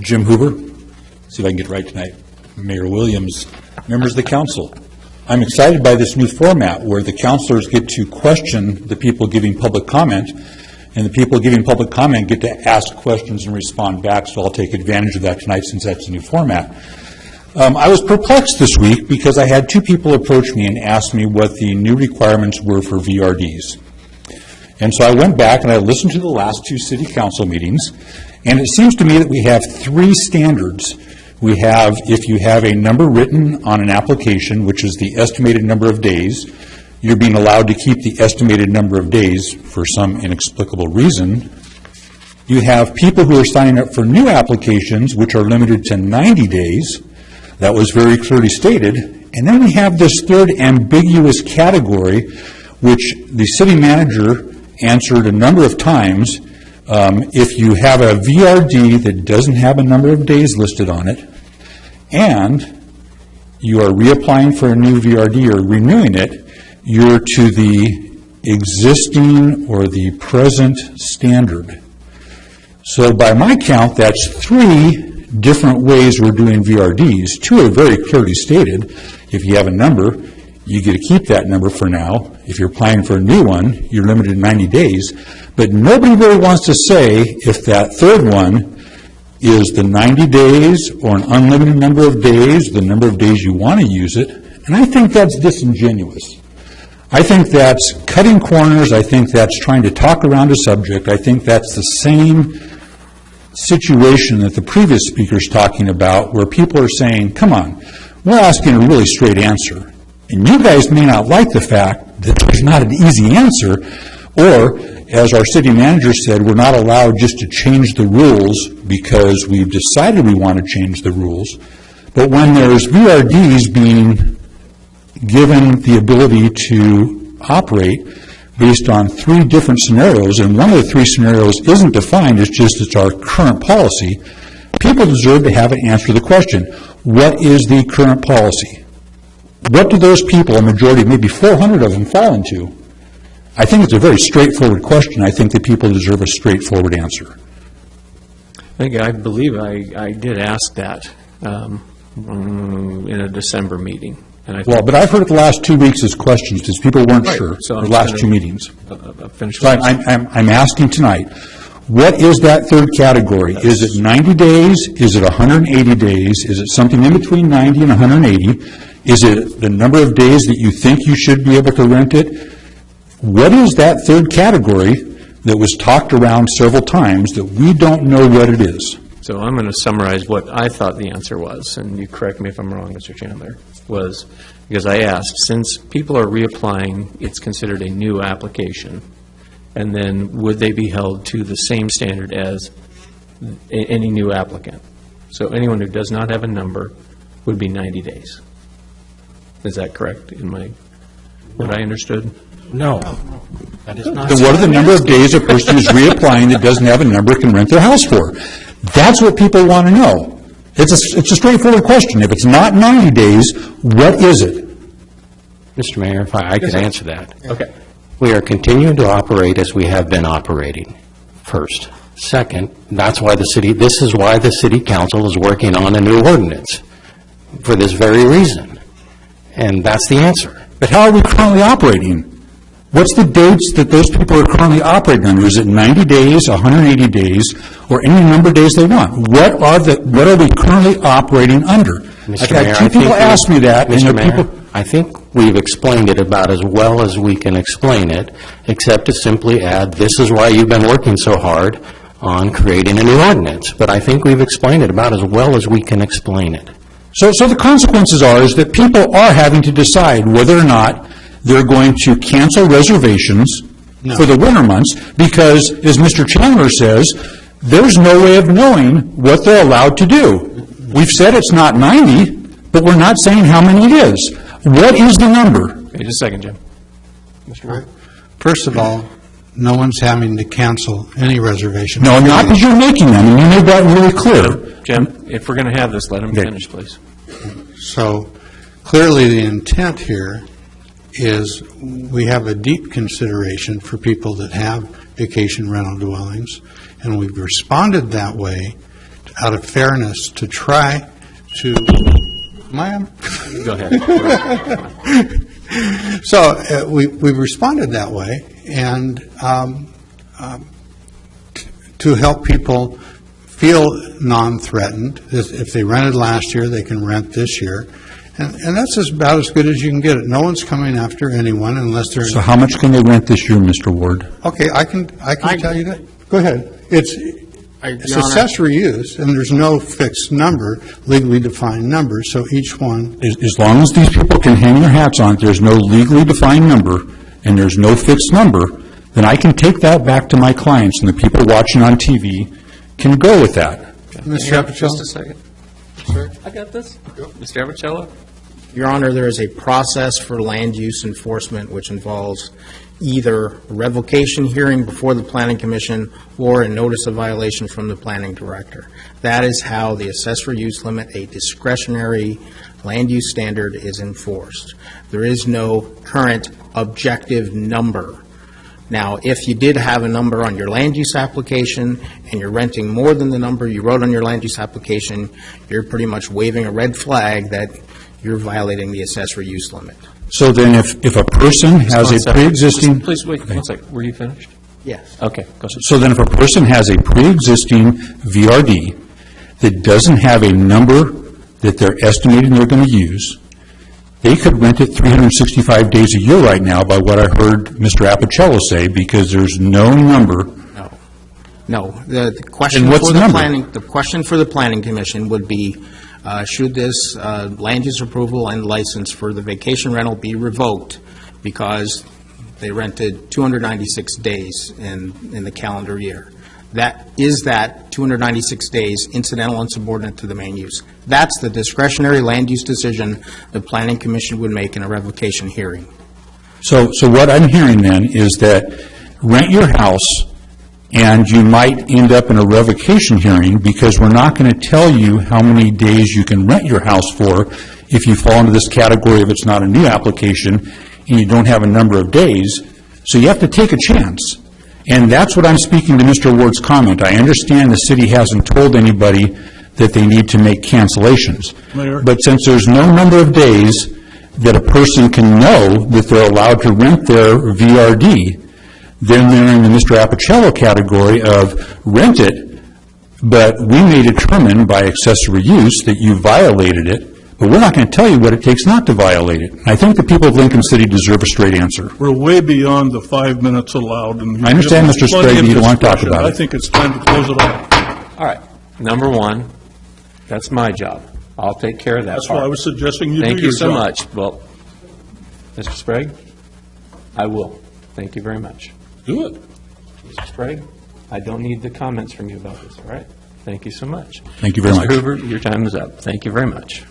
Jim Hoover, see if I can get right tonight, Mayor Williams, members of the council. I'm excited by this new format where the councilors get to question the people giving public comment, and the people giving public comment get to ask questions and respond back, so I'll take advantage of that tonight since that's a new format. Um, I was perplexed this week because I had two people approach me and ask me what the new requirements were for VRDs. And so I went back and I listened to the last two city council meetings, and it seems to me that we have three standards. We have, if you have a number written on an application, which is the estimated number of days, you're being allowed to keep the estimated number of days for some inexplicable reason. You have people who are signing up for new applications, which are limited to 90 days. That was very clearly stated. And then we have this third ambiguous category, which the city manager answered a number of times. Um, If you have a VRD that doesn't have a number of days listed on it, and you are reapplying for a new VRD or renewing it, you're to the existing or the present standard. So by my count, that's three different ways we're doing VRDs. Two are very clearly stated. If you have a number, you get to keep that number for now. If you're applying for a new one, you're limited to 90 days. But nobody really wants to say if that third one is the 90 days or an unlimited number of days, the number of days you want to use it. And I think that's disingenuous. I think that's cutting corners. I think that's trying to talk around a subject. I think that's the same situation that the previous speaker's talking about, where people are saying, come on, we're asking a really straight answer. And you guys may not like the fact that there's not an easy answer, or, as our city manager said, we're not allowed just to change the rules because we've decided we want to change the rules. But when there's VRDs being given the ability to operate based on three different scenarios, and one of the three scenarios isn't defined, it's just it's our current policy, people deserve to have an answer to the question, what is the current policy? What do those people, a majority, maybe 400 of them, fall into? I think it's a very straightforward question. I think that people deserve a straightforward answer. I think, I believe I, I did ask that um, mm, in a December meeting. And I Well, but I've heard it the last two weeks as questions, because people weren't Right, sure, so the last gonna- two meetings. uh, finished. So I'm, I'm, I'm asking tonight, what is that third category? Is it 90 days? Is it 180 days? Is it something in between 90 and 180? Is it the number of days that you think you should be able to rent it? What is that third category that was talked around several times that we don't know what it is? So I'm going to summarize what I thought the answer was, and you correct me if I'm wrong, Mr. Chandler, was, because I asked, since people are reapplying, it's considered a new application, and then would they be held to the same standard as any new applicant? So anyone who does not have a number would be 90 days. Is that correct in my, what I understood? No, that is not. Then what are the number of days a person who's reapplying that doesn't have a number can rent their house for? That's what people want to know. It's a, it's a straightforward question. If it's not 90 days, what is it? Mr. Mayor, if I I could answer that. Okay. We are continuing to operate as we have been operating, first. Second, that's why the city, this is why the city council is working on a new ordinance, for this very reason. And that's the answer. But how are we currently operating? What's the dates that those people are currently operating under? Is it 90 days, 180 days, or any number of days they want? What are the, what are we currently operating under? I've Mr. Mayor, had two people ask me that, and Mr. the Mayor, people... I think we've explained it about as well as we can explain it, except to simply add, this is why you've been working so hard on creating a new ordinance. But I think we've explained it about as well as we can explain it. So, so the consequences are, is that people are having to decide whether or not they're going to cancel reservations for the winter months, because, as Mr. Chandler says, there's no way of knowing what they're allowed to do. We've said it's not 90, but we're not saying how many it is. What is the number? Okay, just a second, Jim. Mr. First of all, no one's having to cancel any reservation. No, not because you're making them, and you made that really clear. Jim, if we're going to have this, let him finish, please. So clearly, the intent here is we have a deep consideration for people that have vacation rental dwellings, and we've responded that way out of fairness, to try to, am I on? Go ahead. So uh, we we responded that way, and um, um, t- to help people feel non-threatened. If if they rented last year, they can rent this year. And and that's as- about as good as you can get it. No one's coming after anyone unless they're, So how much can they rent this year, Mr. Ward? okay, I can, I I- can tell you that. Go ahead. It's, I- it's Your Honor, accessory use, and there's no fixed number, legally defined number, so each one, As, as long as these people can hang their hats on, it, there's no legally defined number, and there's no fixed number, then I can take that back to my clients, and the people watching on TV can you go with that. Mr. Just Appicello? a second. Sir, I got this. Mr. Appicello? Your Honor, there is a process for land use enforcement which involves either a revocation hearing before the Planning Commission or a notice of violation from the Planning Director. That is how the accessory use limit, a discretionary land use standard, is enforced. There is no current objective number. Now, if you did have a number on your land use application and you're renting more than the number you wrote on your land use application, you're pretty much waving a red flag that you're violating the accessory use limit. So then if, if a person has a second. pre-existing, Please, wait, one second. Were you finished? Yes. Okay, go ahead. so then if a person has a pre-existing VRD that doesn't have a number that they're estimating they're going to use, they could rent it 365 days a year right now by what I heard Mr. Appicello say, because there's no number. No. No. The the question And what's for the the number? planning, the question for the Planning Commission would be, uh, should this uh, land use approval and license for the vacation rental be revoked because they rented 296 days in, in the calendar year? That, is that 296 days incidental and subordinate to the main use? That's the discretionary land use decision the Planning Commission would make in a revocation hearing. So, so what I'm hearing then is that rent your house, and you might end up in a revocation hearing, because we're not going to tell you how many days you can rent your house for if you fall into this category if it's not a new application, and you don't have a number of days. So you have to take a chance. And that's what I'm speaking to Mr. Ward's comment. I understand the city hasn't told anybody that they need to make cancellations. Mayor? But since there's no number of days that a person can know that they're allowed to rent their VRD, then they're in the Mr. Appicello category of rent it, but we may determine by accessory use that you violated it, but we're not going to tell you what it takes not to violate it. I think the people of Lincoln City deserve a straight answer. We're way beyond the five minutes allowed, and... I understand, Mr. given us plenty Sprague, you don't want to talk about it. I think it's time to close it off. All right. Number one, that's my job. I'll take care of that That's why I was suggesting you do your Thank you so job. much. Well, Mr. Sprague, I will. Thank you very much. Do it. Mr. Sprague, I don't need the comments from you about this, all right? Thank you so much. Thank you very much. Mr. Hoover, your time is up. Thank you very much.